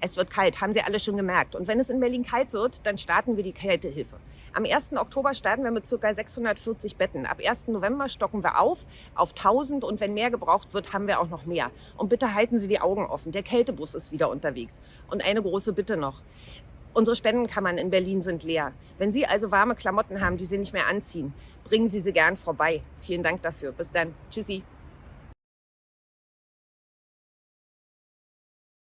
Es wird kalt, haben Sie alle schon gemerkt. Und wenn es in Berlin kalt wird, dann starten wir die Kältehilfe. Am 1. Oktober starten wir mit ca. 640 Betten. Ab 1. November stocken wir auf auf 1000 und wenn mehr gebraucht wird, haben wir auch noch mehr. Und bitte halten Sie die Augen offen. Der Kältebus ist wieder unterwegs. Und eine große Bitte noch. Unsere Spendenkammern in Berlin sind leer. Wenn Sie also warme Klamotten haben, die Sie nicht mehr anziehen, bringen Sie sie gern vorbei. Vielen Dank dafür. Bis dann. Tschüssi.